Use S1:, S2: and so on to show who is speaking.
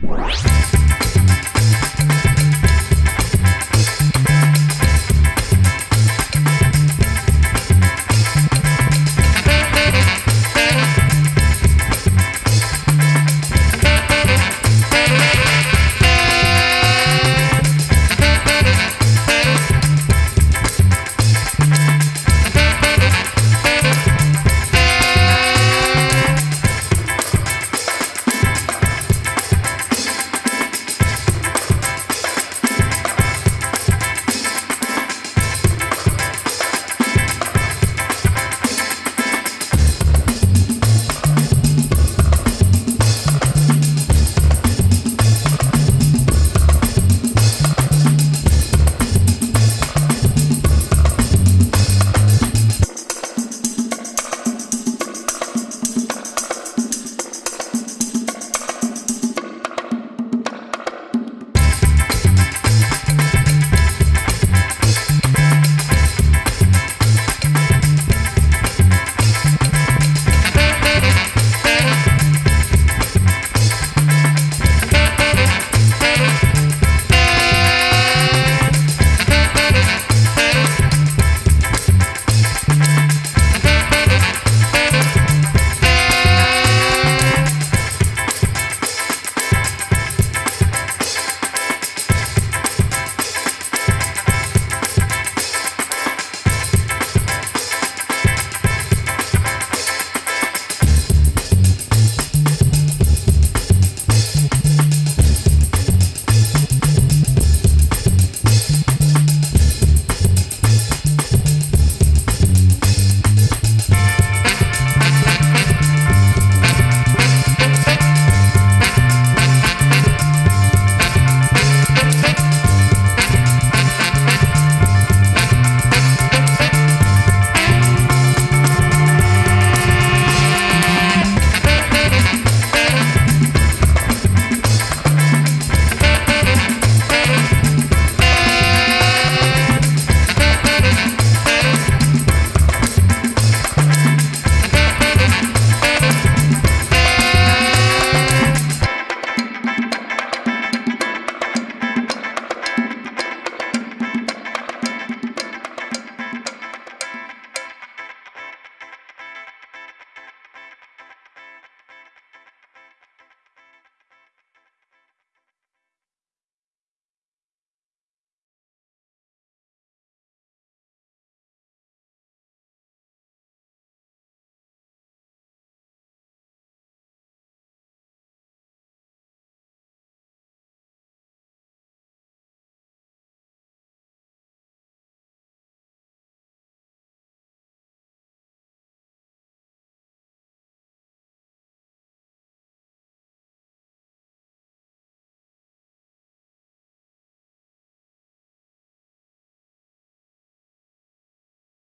S1: Música